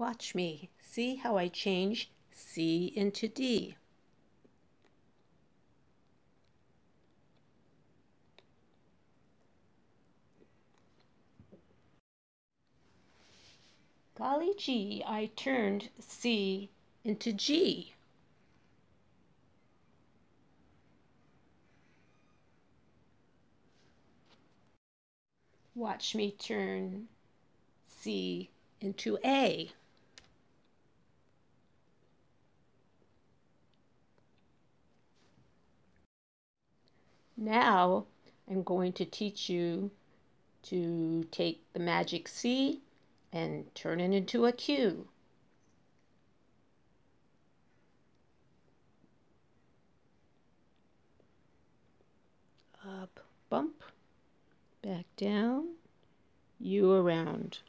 Watch me. See how I change C into D. Golly gee, I turned C into G. Watch me turn C into A. Now I'm going to teach you to take the magic C and turn it into a Q. Up, bump, back down, U around.